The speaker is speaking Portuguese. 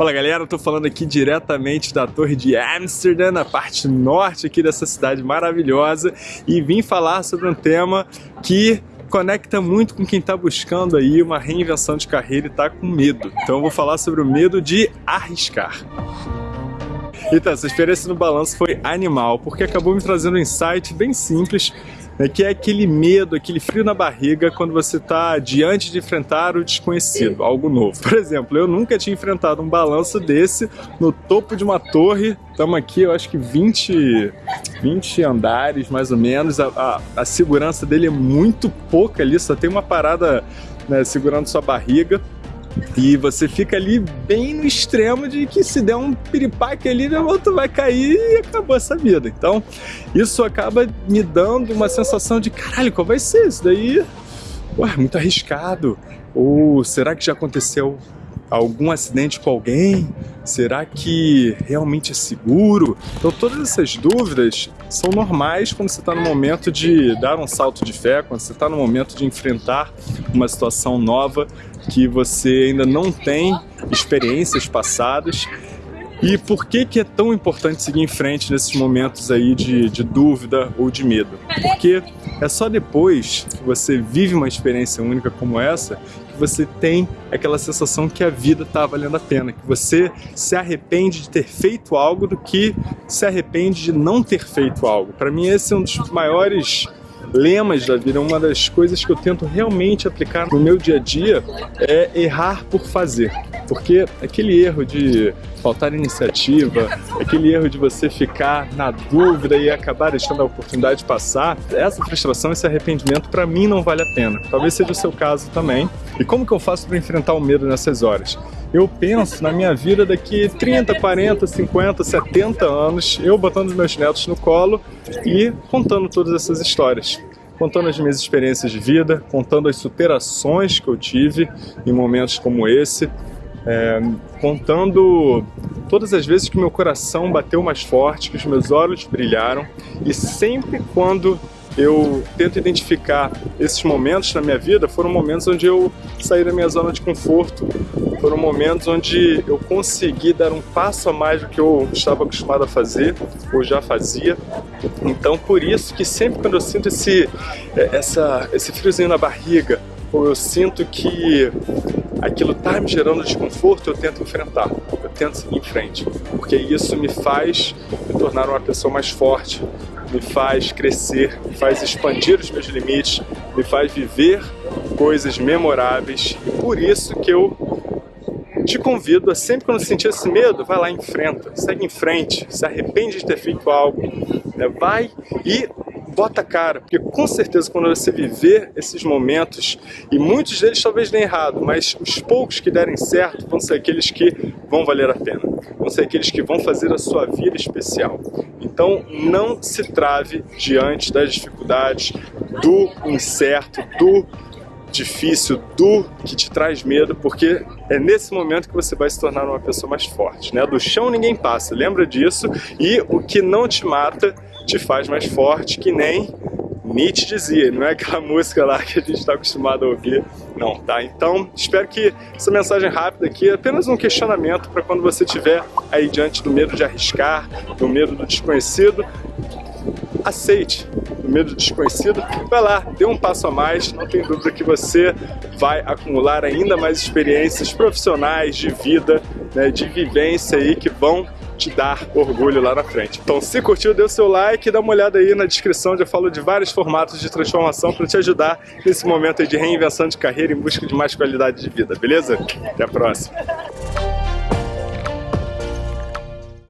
Fala galera, eu tô falando aqui diretamente da Torre de Amsterdã, na parte norte aqui dessa cidade maravilhosa e vim falar sobre um tema que conecta muito com quem está buscando aí uma reinvenção de carreira e está com medo. Então eu vou falar sobre o medo de arriscar. Então, essa experiência no balanço foi animal, porque acabou me trazendo um insight bem simples né, que é aquele medo, aquele frio na barriga quando você está diante de enfrentar o desconhecido, algo novo. Por exemplo, eu nunca tinha enfrentado um balanço desse no topo de uma torre, estamos aqui, eu acho que 20, 20 andares mais ou menos, a, a, a segurança dele é muito pouca ali, só tem uma parada né, segurando sua barriga, e você fica ali bem no extremo de que se der um piripaque ali, o outro vai cair e acabou essa vida. Então, isso acaba me dando uma sensação de caralho, qual vai ser isso daí? Ué, muito arriscado. Ou será que já aconteceu algum acidente com alguém? Será que realmente é seguro? Então todas essas dúvidas são normais quando você está no momento de dar um salto de fé, quando você está no momento de enfrentar uma situação nova que você ainda não tem experiências passadas e por que, que é tão importante seguir em frente nesses momentos aí de, de dúvida ou de medo? Porque é só depois que você vive uma experiência única como essa você tem aquela sensação que a vida está valendo a pena, que você se arrepende de ter feito algo do que se arrepende de não ter feito algo. Para mim esse é um dos maiores lemas da vida, uma das coisas que eu tento realmente aplicar no meu dia a dia é errar por fazer. Porque aquele erro de faltar iniciativa, aquele erro de você ficar na dúvida e acabar deixando a oportunidade de passar, essa frustração, esse arrependimento, para mim não vale a pena. Talvez seja o seu caso também. E como que eu faço para enfrentar o medo nessas horas? Eu penso na minha vida daqui 30, 40, 50, 70 anos, eu botando os meus netos no colo e contando todas essas histórias contando as minhas experiências de vida, contando as superações que eu tive em momentos como esse, é, contando todas as vezes que meu coração bateu mais forte, que os meus olhos brilharam e sempre quando eu tento identificar esses momentos na minha vida, foram momentos onde eu saí da minha zona de conforto, foram momentos onde eu consegui dar um passo a mais do que eu estava acostumado a fazer, ou já fazia. Então, por isso que sempre quando eu sinto esse, é, essa, esse friozinho na barriga, ou eu sinto que aquilo está me gerando desconforto, eu tento enfrentar, eu tento seguir em frente, porque isso me faz me tornar uma pessoa mais forte, me faz crescer, me faz expandir os meus limites, me faz viver coisas memoráveis. E por isso que eu te convido a sempre quando sentir esse medo, vai lá enfrenta, segue em frente, se arrepende de ter feito algo, né? vai e bota a cara, porque com certeza quando você viver esses momentos, e muitos deles talvez nem errado, mas os poucos que derem certo vão ser aqueles que vão valer a pena, vão ser aqueles que vão fazer a sua vida especial. Então não se trave diante das dificuldades, do incerto, do difícil, do que te traz medo, porque é nesse momento que você vai se tornar uma pessoa mais forte. Né? Do chão ninguém passa, lembra disso? E o que não te mata te faz mais forte, que nem Nietzsche dizia, não é aquela música lá que a gente está acostumado a ouvir, não, tá? Então, espero que essa mensagem rápida aqui é apenas um questionamento para quando você estiver aí diante do medo de arriscar, do medo do desconhecido, aceite o medo do desconhecido, vai lá, dê um passo a mais, não tem dúvida que você vai acumular ainda mais experiências profissionais, de vida, né, de vivência aí que vão te dar orgulho lá na frente. Então se curtiu, dê o seu like, dá uma olhada aí na descrição, eu falo de vários formatos de transformação para te ajudar nesse momento de reinvenção de carreira em busca de mais qualidade de vida, beleza? Até a próxima!